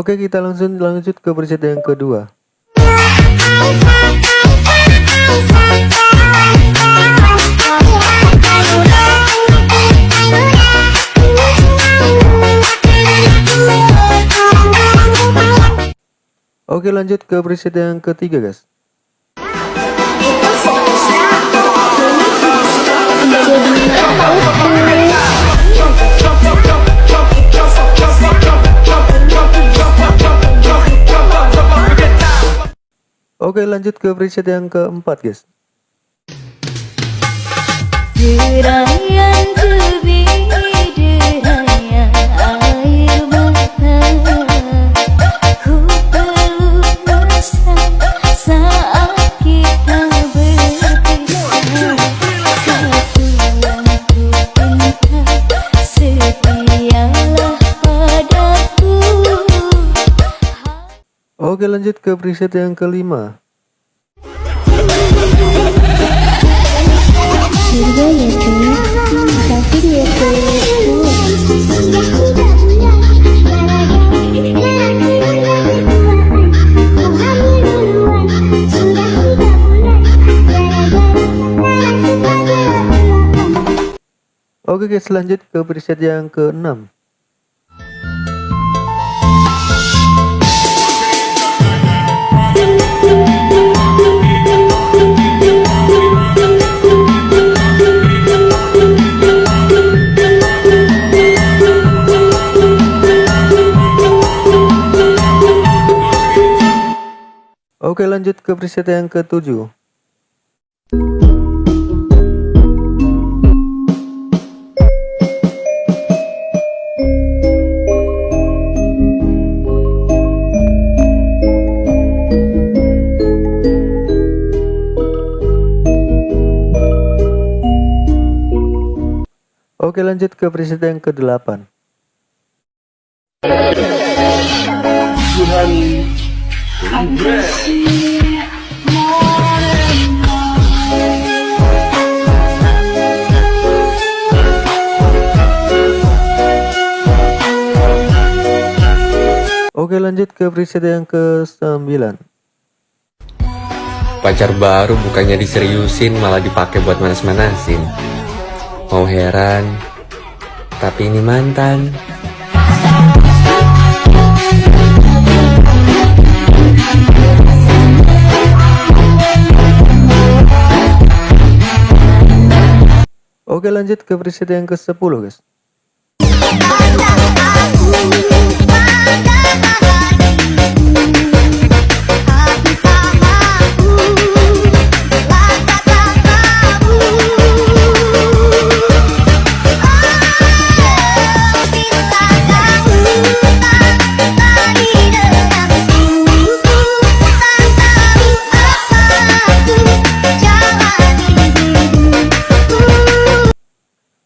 Oke kita langsung lanjut ke preset yang kedua. Oke lanjut ke preset yang ketiga guys Oke lanjut ke preset yang keempat guys Oke lanjut ke preset yang kelima Oke guys lanjut ke preset yang keenam Oke lanjut ke preset yang ketujuh. Oke lanjut ke preset yang ke-8 Oke lanjut ke preset yang ke-9 Pacar baru bukannya diseriusin malah dipakai buat manas-manasin. Mau heran Tapi ini mantan Oke lanjut ke preset yang ke-10 guys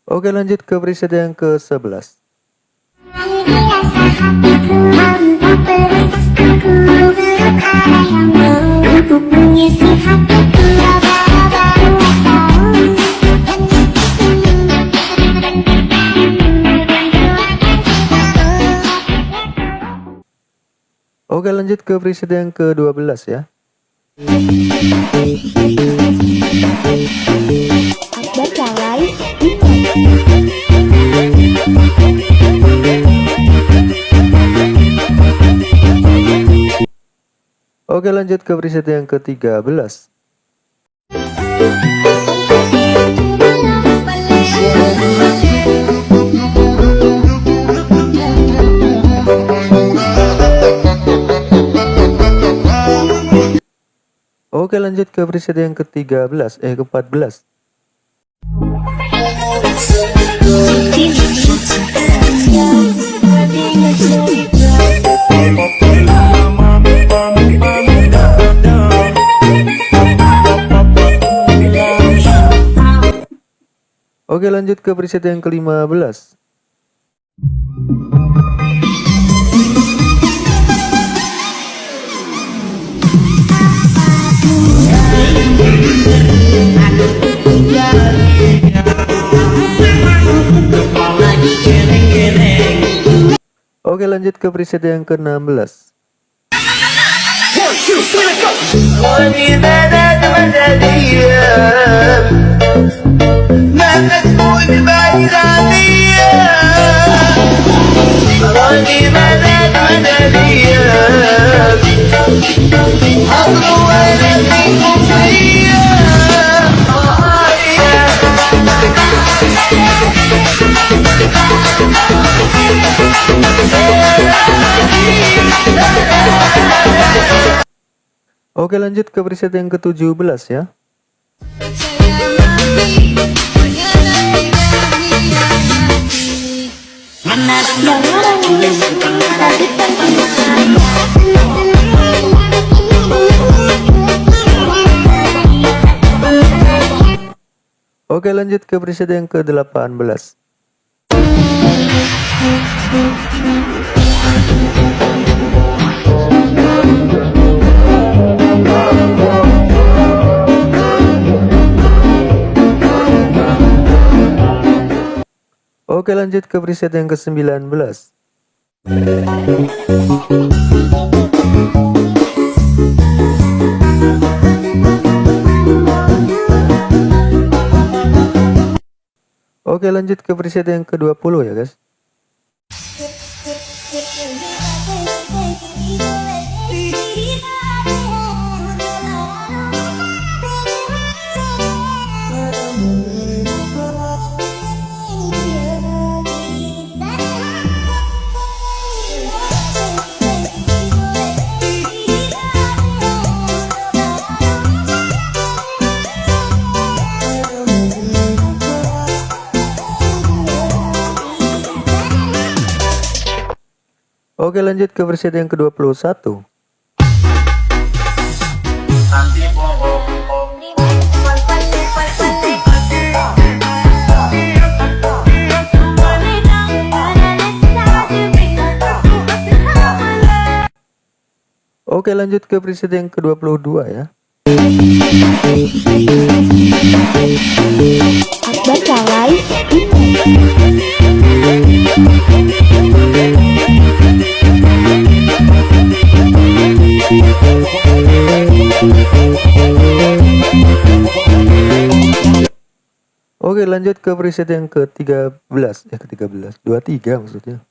Oke lanjut ke preset yang ke-11 Oke lanjut ke preset yang ke-12 ya Oke lanjut ke preset yang ke-13 Oke lanjut ke preset yang ke-13 eh ke-14 Oke lanjut ke preset yang ke-15 Oke Oke lanjut ke preset yang ke-16 Oke lanjut ke preset yang ke-17 ya. Oke lanjut ke preset yang ke-18 Oke lanjut ke preset yang ke-19 Oke lanjut ke preset yang ke-20 ya guys Oke lanjut ke preset yang ke-21 Oke lanjut ke preset yang ke-22 ya. Akbar Salai Oke lanjut ke preset yang ke-13 Ya ke-13 23 maksudnya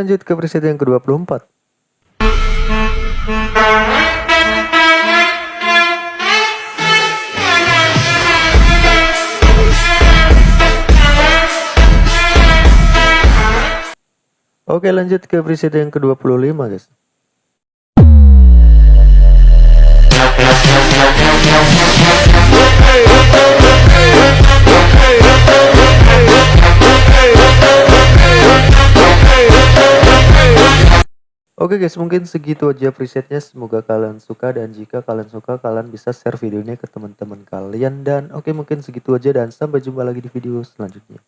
lanjut ke preset yang ke-24 Oke lanjut ke preset yang ke-25 guys Oke guys mungkin segitu aja presetnya. Semoga kalian suka dan jika kalian suka kalian bisa share videonya ke teman-teman kalian. Dan oke mungkin segitu aja dan sampai jumpa lagi di video selanjutnya